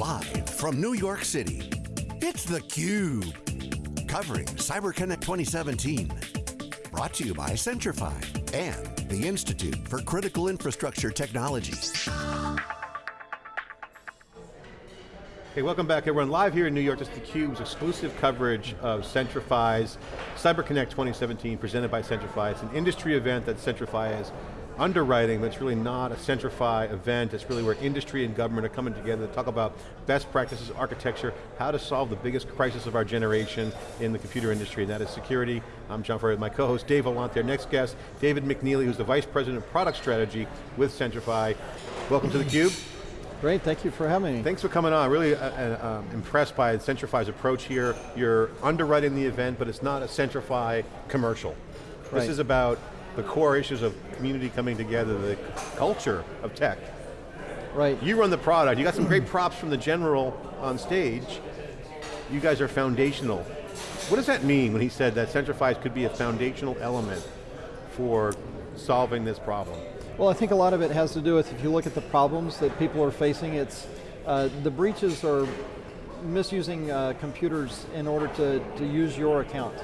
Live from New York City, it's theCUBE. Covering CyberConnect 2017. Brought to you by Centrify and the Institute for Critical Infrastructure Technology. Hey, welcome back everyone. Live here in New York, this is theCUBE's exclusive coverage of Centrify's CyberConnect 2017 presented by Centrify. It's an industry event that Centrify is underwriting, but it's really not a Centrify event. It's really where industry and government are coming together to talk about best practices, architecture, how to solve the biggest crisis of our generation in the computer industry, and that is security. I'm John Furrier, my co-host Dave Vellante, our next guest, David McNeely, who's the Vice President of Product Strategy with Centrify. Welcome to theCUBE. Great, thank you for having me. Thanks for coming on. Really uh, uh, um, impressed by Centrify's approach here. You're underwriting the event, but it's not a Centrify commercial. Right. This is about the core issues of community coming together, the culture of tech. Right. You run the product, you got some great props from the general on stage. You guys are foundational. What does that mean when he said that Centrify could be a foundational element for solving this problem? Well, I think a lot of it has to do with, if you look at the problems that people are facing, it's, uh, the breaches are misusing uh, computers in order to, to use your account.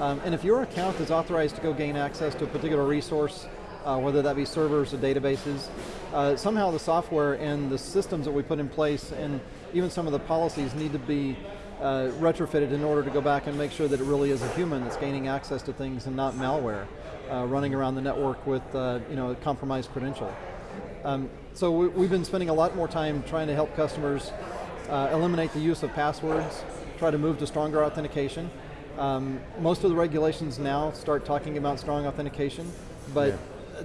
Um, and if your account is authorized to go gain access to a particular resource, uh, whether that be servers or databases, uh, somehow the software and the systems that we put in place and even some of the policies need to be uh, retrofitted in order to go back and make sure that it really is a human that's gaining access to things and not malware uh, running around the network with uh, you know, a compromised credential. Um, so we, have been spending a lot more time trying to help customers uh, eliminate the use of passwords, try to move to stronger authentication, um, most of the regulations now start talking about strong authentication, but yeah.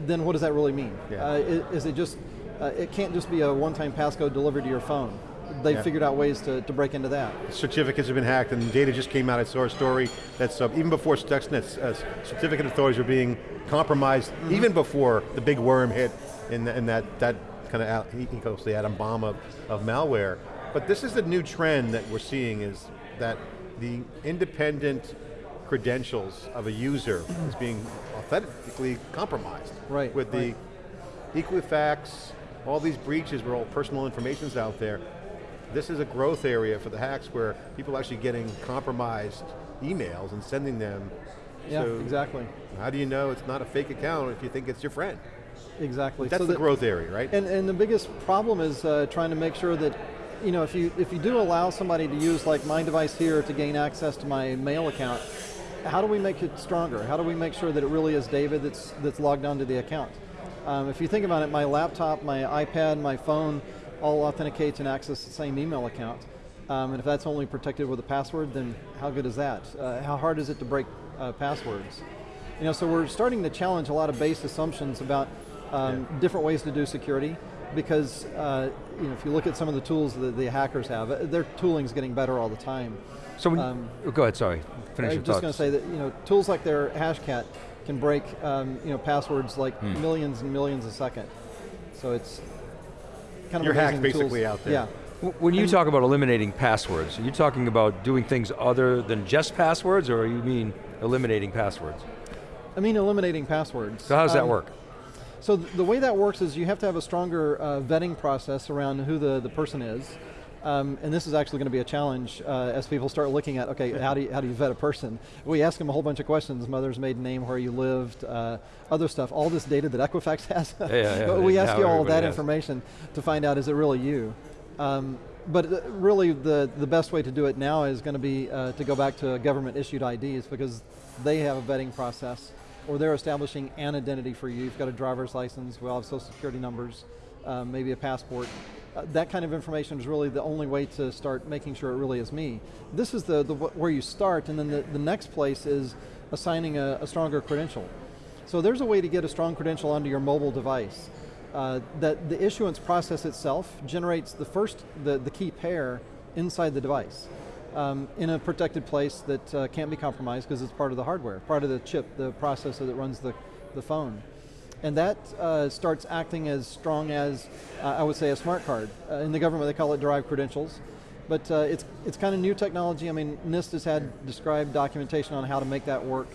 then what does that really mean? Yeah. Uh, is, is, it just, uh, it can't just be a one-time passcode delivered to your phone. They've yeah. figured out ways to, to break into that. Certificates have been hacked and data just came out, I saw a story that's uh, even before Stuxnet, uh, certificate authorities were being compromised, mm -hmm. even before the big worm hit in, in that, that kind of ecos, the atom bomb of, of malware. But this is the new trend that we're seeing is that the independent credentials of a user is being authentically compromised. Right. With the right. Equifax, all these breaches where all personal information's out there. This is a growth area for the hacks where people are actually getting compromised emails and sending them. Yeah, so exactly. How do you know it's not a fake account if you think it's your friend? Exactly. That's so the, the growth area, right? And, and the biggest problem is uh, trying to make sure that you know, if you, if you do allow somebody to use like my device here to gain access to my mail account, how do we make it stronger? How do we make sure that it really is David that's, that's logged onto the account? Um, if you think about it, my laptop, my iPad, my phone, all authenticates and access the same email account. Um, and if that's only protected with a password, then how good is that? Uh, how hard is it to break uh, passwords? You know, so we're starting to challenge a lot of base assumptions about um, yeah. different ways to do security because uh, you know, if you look at some of the tools that the hackers have, uh, their tooling's getting better all the time. So when, um, oh, go ahead, sorry, finish I'm your just going to say that you know, tools like their Hashcat can break um, you know, passwords like hmm. millions and millions a second. So it's kind of Your hack's basically tools. out there. Yeah. When you and talk about eliminating passwords, are you talking about doing things other than just passwords, or you mean eliminating passwords? I mean eliminating passwords. So how does um, that work? So th the way that works is you have to have a stronger uh, vetting process around who the, the person is. Um, and this is actually going to be a challenge uh, as people start looking at, okay, how do, you, how do you vet a person? We ask them a whole bunch of questions, mother's maiden name, where you lived, uh, other stuff, all this data that Equifax has. yeah, yeah, but we ask you all that has. information to find out, is it really you? Um, but uh, really the, the best way to do it now is going to be uh, to go back to government issued IDs because they have a vetting process or they're establishing an identity for you. You've got a driver's license, we all have social security numbers, um, maybe a passport. Uh, that kind of information is really the only way to start making sure it really is me. This is the, the where you start, and then the, the next place is assigning a, a, stronger credential. So there's a way to get a strong credential onto your mobile device. Uh, that the issuance process itself generates the first, the, the key pair inside the device um, in a protected place that uh, can't be compromised because it's part of the hardware, part of the chip, the processor that runs the, the phone. And that uh, starts acting as strong as, uh, I would say, a smart card. Uh, in the government they call it derived credentials. But uh, it's, it's kind of new technology. I mean, NIST has had described documentation on how to make that work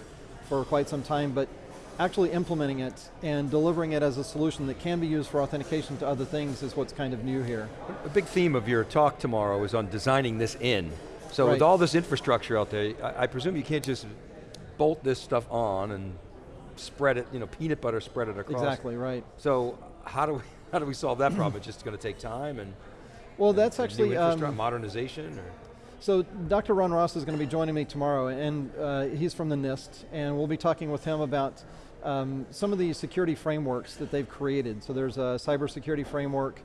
for quite some time, but actually implementing it and delivering it as a solution that can be used for authentication to other things is what's kind of new here. A big theme of your talk tomorrow is on designing this in. So Right. with all this infrastructure out there, I, I presume you can't just bolt this stuff on and spread it, you know, peanut butter spread it across. Exactly, right. So how do we, how do we solve that problem? It's just going to take time and Well, that's new actually, um, modernization or? So Dr. Ron Ross is going to be joining me tomorrow, and uh, he's from the NIST, and we'll be talking with him about um, some of the security frameworks that they've created. So there's a cybersecurity framework.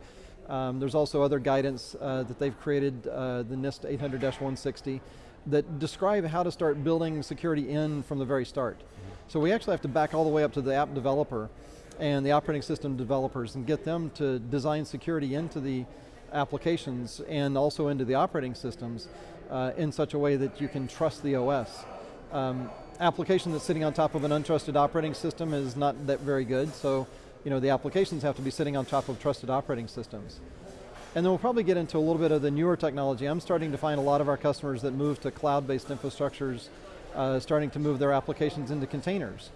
Um, there's also other guidance uh, that they've created, uh, the NIST 800-160, that describe how to start building security in from the very start. So we actually have to back all the way up to the app developer and the operating system developers and get them to design security into the applications and also into the operating systems uh, in such a way that you can trust the OS. Um, application that's sitting on top of an untrusted operating system is not that very good, so you know, the applications have to be sitting on top of trusted operating systems. And then we'll probably get into a little bit of the newer technology. I'm starting to find a lot of our customers that move to cloud-based infrastructures, uh, starting to move their applications into containers,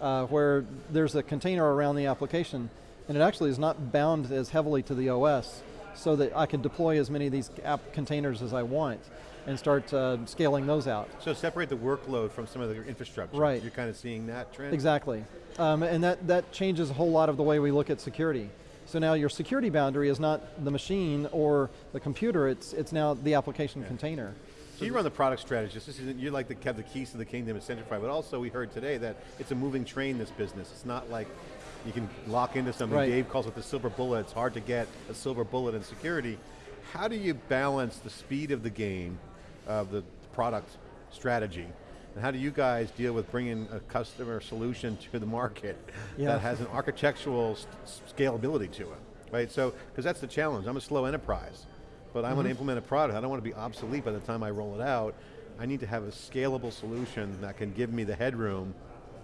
uh, where there's a container around the application, and it actually is not bound as heavily to the OS, so that I can deploy as many of these app containers as I want, and start uh, scaling those out. So separate the workload from some of the infrastructure. Right. You're kind of seeing that trend? Exactly. Um, and that, that changes a whole lot of the way we look at security. So now your security boundary is not the machine or the computer, it's, it's now the application container. So you run the product strategist. This isn't, you like to have the keys to the kingdom at Centrify, but also we heard today that it's a moving train, this business. It's not like you can lock into something. Right. Dave calls it the silver bullet. It's hard to get a silver bullet in security. How do you balance the speed of the game, of the product strategy, and how do you guys deal with bringing a customer solution to the market Yeah. that has an architectural scalability to it, right? So, because that's the challenge. I'm a slow enterprise, but I Mm-hmm. want to implement a product. I don't want to be obsolete by the time I roll it out. I need to have a scalable solution that can give me the headroom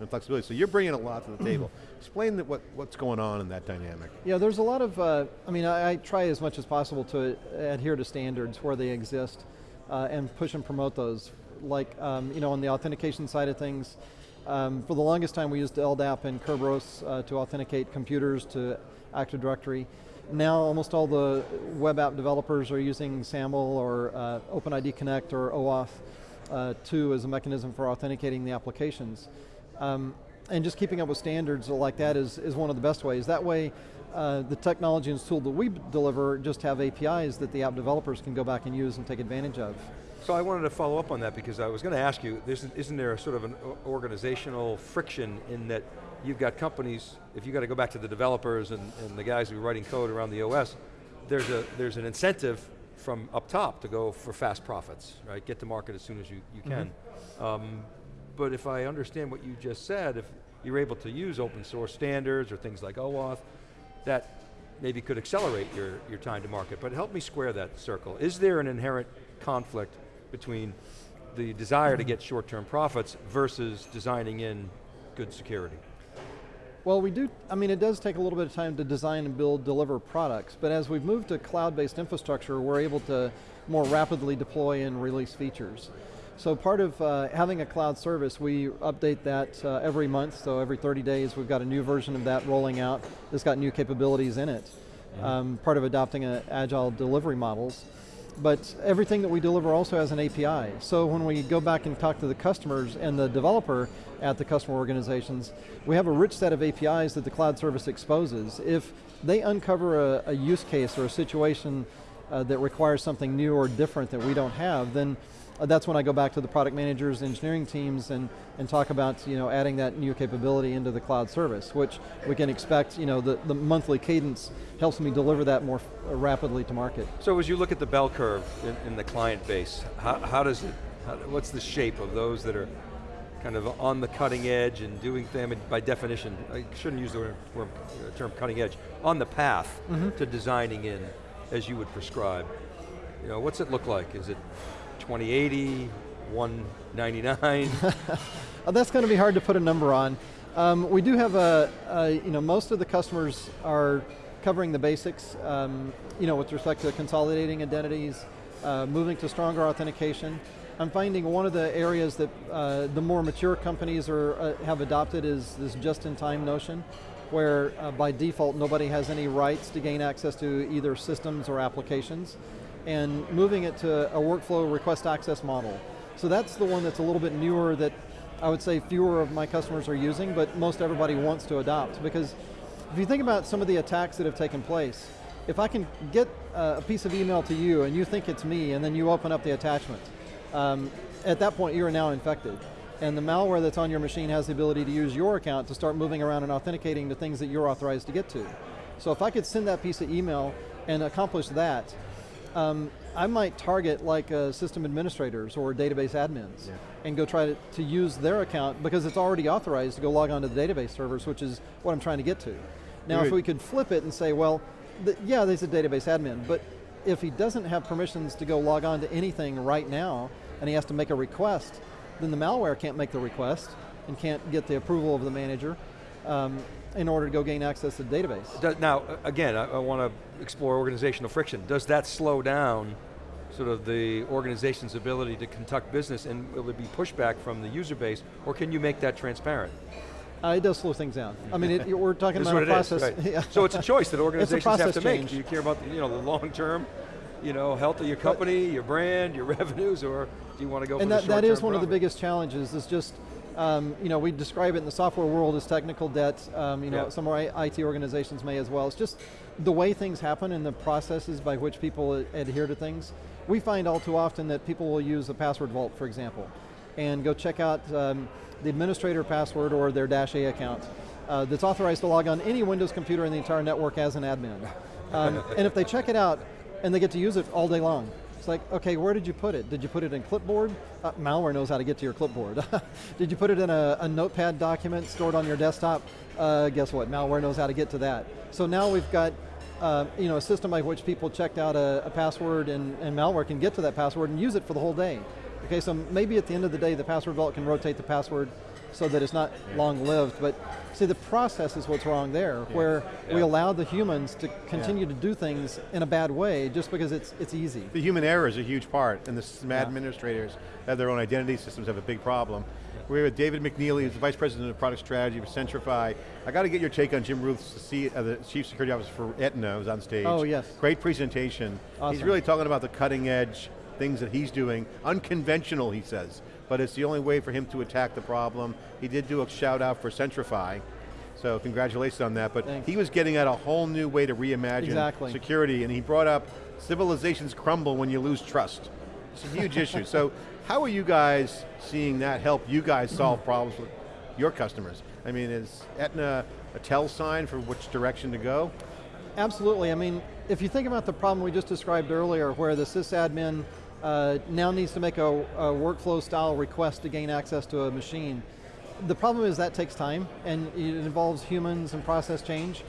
and flexibility. So you're bringing a lot to the table. Explain that what, what's going on in that dynamic. Yeah, there's a lot of, uh, I mean, I, I try as much as possible to adhere to standards where they exist uh, and push and promote those. Like, um, you know, on the authentication side of things, um, for the longest time we used LDAP and Kerberos uh, to authenticate computers to Active Directory. Now almost all the web app developers are using SAML or uh, OpenID Connect or OAuth uh, 2 as a mechanism for authenticating the applications. Um, and just keeping up with standards like that is, is one of the best ways. That way, uh, the technology and tool that we deliver just have APIs that the app developers can go back and use and take advantage of. So I wanted to follow up on that because I was going to ask you, isn't there a sort of an organizational friction in that you've got companies, if you got to go back to the developers and, and the guys who are writing code around the OS, there's, a, there's an incentive from up top to go for fast profits, right? Get to market as soon as you, you can. Um, but if I understand what you just said, if you're able to use open source standards or things like OAuth, that maybe could accelerate your, your time to market, but help me square that circle. Is there an inherent conflict between the desire to get short-term profits versus designing in good security? Well, we do, I mean, it does take a little bit of time to design and build, deliver products, but as we've moved to cloud-based infrastructure, we're able to more rapidly deploy and release features. So part of uh, having a cloud service, we update that uh, every month, so every 30 days we've got a new version of that rolling out that's got new capabilities in it. Um, part of adopting a agile delivery models. But everything that we deliver also has an API. So when we go back and talk to the customers and the developer at the customer organizations, we have a rich set of APIs that the cloud service exposes. If they uncover a, a use case or a situation uh, that requires something new or different that we don't have, then uh, Uh, that's when I go back to the product managers, engineering teams, and, and talk about you know, adding that new capability into the cloud service, which we can expect, you know, the, the monthly cadence helps me deliver that more uh, rapidly to market. So as you look at the bell curve in, in the client base, how, how does it, how, what's the shape of those that are kind of on the cutting edge and doing them by definition, I shouldn't use the word, word- uh, term cutting edge, on the path mm-hmm. to designing in as you would prescribe. You know, what's it look like? Is it 2080, 199? Uh, that's going to be hard to put a number on. Um, we do have a, a, you know, most of the customers are covering the basics, um, you know, with respect to consolidating identities, uh, moving to stronger authentication. I'm finding one of the areas that uh, the more mature companies are, uh, have adopted is this just-in-time notion, where uh, by default nobody has any rights to gain access to either systems or applications, and moving it to a workflow request access model. So that's the one that's a little bit newer that I would say fewer of my customers are using, but most everybody wants to adopt, because if you think about some of the attacks that have taken place, if I can get a piece of email to you and you think it's me and then you open up the attachment, um, at that point you are now infected. And the malware that's on your machine has the ability to use your account to start moving around and authenticating to things that you're authorized to get to. So if I could send that piece of email and accomplish that, um, I might target like uh, system administrators or database admins yeah. and go try to, to use their account because it's already authorized to go log on to the database servers, which is what I'm trying to get to. Now if we could flip it and say, well, the, yeah, there's a database admin, but if he doesn't have permissions to go log on to anything right now, and he has to make a request, then the malware can't make the request and can't get the approval of the manager um, in order to go gain access to the database. now, again, I, I want to explore organizational friction. Does that slow down sort of the organization's ability to conduct business and will it be pushback from the user base, or can you make that transparent? Uh, it does slow things down. I mean, it, we're talking about a process. Is, right. yeah. So it's a choice that organizations have to change. make. Do you care about the, you know, the long term, you know, health of your company, but, your brand, your revenues, or do you want to go and that, that is one profit? of the biggest challenges is just, um, you know, we describe it in the software world as technical debt, um, you know, yeah. some of our IT organizations may as well. It's just the way things happen and the processes by which people adhere to things. We find all too often that people will use a password vault, for example, and go check out um, the administrator password or their Dash A account uh, that's authorized to log on any Windows computer in the entire network as an admin. Um, and if they check it out and they get to use it all day long, it's like, okay, where did you put it? Did you put it in clipboard? Uh, malware knows how to get to your clipboard. did you put it in a, a, notepad document stored on your desktop? Uh, guess what, malware knows how to get to that. So now we've got uh, you know, a system by which people checked out a, a password and, and malware can get to that password and use it for the whole day. Okay, so maybe at the end of the day, the password vault can rotate the password so that it's not yeah. long-lived, but see the process is what's wrong there, yeah. where yeah. we allow the humans to continue to do things in a bad way just because it's, it's easy. The human error is a huge part, and the system administrators have their own identity systems have a big problem. We're here with David McNeely, who's the Vice President of Product Strategy for Centrify. I got to get your take on Jim Routh's, the, uh, the Chief Security Officer for Aetna, who's on stage. Oh yes. Great presentation. Awesome. He's really talking about the cutting edge things that he's doing, unconventional he says, but it's the only way for him to attack the problem. He did do a shout out for Centrify, so congratulations on that, but Thanks. he was getting at a whole new way to reimagine exactly. security, and he brought up civilizations crumble when you lose trust. It's a huge issue. So how are you guys seeing that help you guys solve problems with your customers? I mean, is Aetna a tell sign for which direction to go? Absolutely, I mean, if you think about the problem we just described earlier, where the sysadmin uh, now needs to make a, a, workflow style request to gain access to a machine. The problem is that takes time and it involves humans and process change.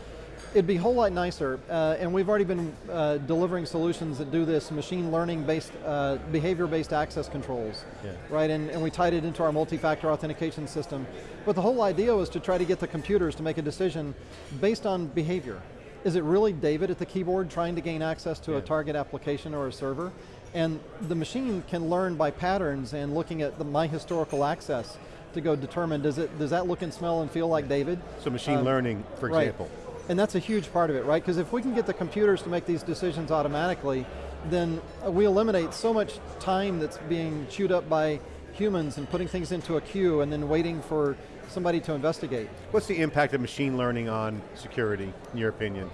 It'd be a whole lot nicer, uh, and we've already been uh, delivering solutions that do this machine learning based, uh, behavior based access controls, yeah. right? And, and we tied it into our multi-factor authentication system. But the whole idea was to try to get the computers to make a decision based on behavior. Is it really David at the keyboard trying to gain access to yeah. a target application or a server? And the machine can learn by patterns and looking at the, my historical access to go determine, does, it, does that look and smell and feel like David? So machine um, learning, for right. example. And that's a huge part of it, right? Because if we can get the computers to make these decisions automatically, then we eliminate so much time that's being chewed up by humans and putting things into a queue and then waiting for somebody to investigate. What's the impact of machine learning on security, in your opinion?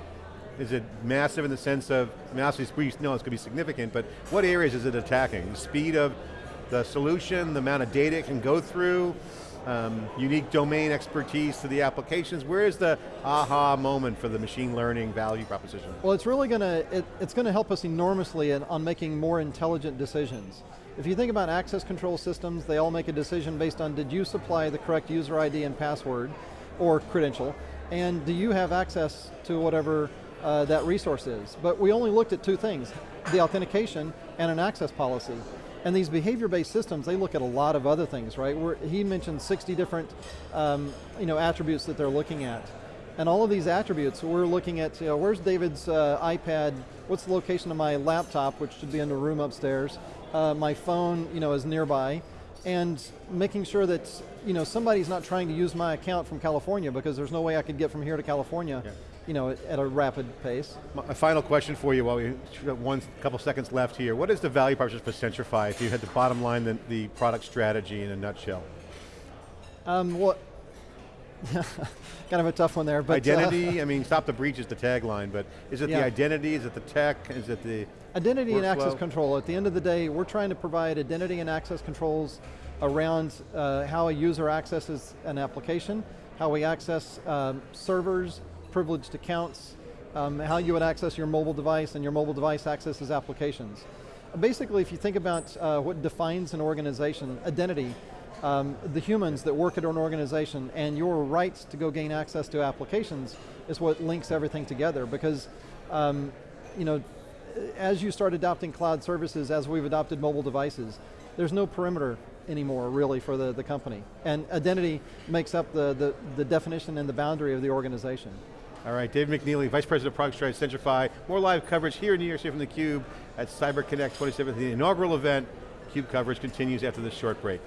Is it massive in the sense of, I mean, obviously know it's going to be significant, but what areas is it attacking? The speed of the solution, the amount of data it can go through, um, unique domain expertise to the applications. Where is the aha moment for the machine learning value proposition? Well, it's really going to, it, it's going to help us enormously in, on making more intelligent decisions. If you think about access control systems, they all make a decision based on did you supply the correct user ID and password, or credential, and do you have access to whatever uh, that resource is. But we only looked at two things, the authentication and an access policy. And these behavior-based systems, they look at a lot of other things, right? We're, he mentioned 60 different um, you know, attributes that they're looking at. And all of these attributes, we're looking at, you know, where's David's uh, iPad, what's the location of my laptop, which should be in the room upstairs, uh, my phone you know, is nearby, and making sure that you know, somebody's not trying to use my account from California because there's no way I could get from here to California Yeah. You know, at a rapid pace. My final question for you while we have one couple seconds left here. What is the value proposition for Centrify if you had the bottom line, the, the product strategy in a nutshell? Um, what, kind of a tough one there, but uh, identity, I mean, stop the breach is the tagline, but is it Yeah. the identity, is it the tech, is it the Identity and access control. At the end of the day, we're trying to provide identity and access controls around uh, how a user accesses an application, how we access um, servers, privileged accounts, um, how you would access your mobile device and your mobile device accesses applications. Basically, if you think about uh, what defines an organization, identity, um, the humans that work at an organization and your rights to go gain access to applications is what links everything together because um, you know, as you start adopting cloud services, as we've adopted mobile devices, there's no perimeter anymore really for the, the company. And identity makes up the, the, the definition and the boundary of the organization. All right, Dave McNeely, Vice President of Product Strategy at Centrify. More live coverage here in New York City from theCUBE at CyberConnect 2017, the inaugural event. CUBE coverage continues after this short break.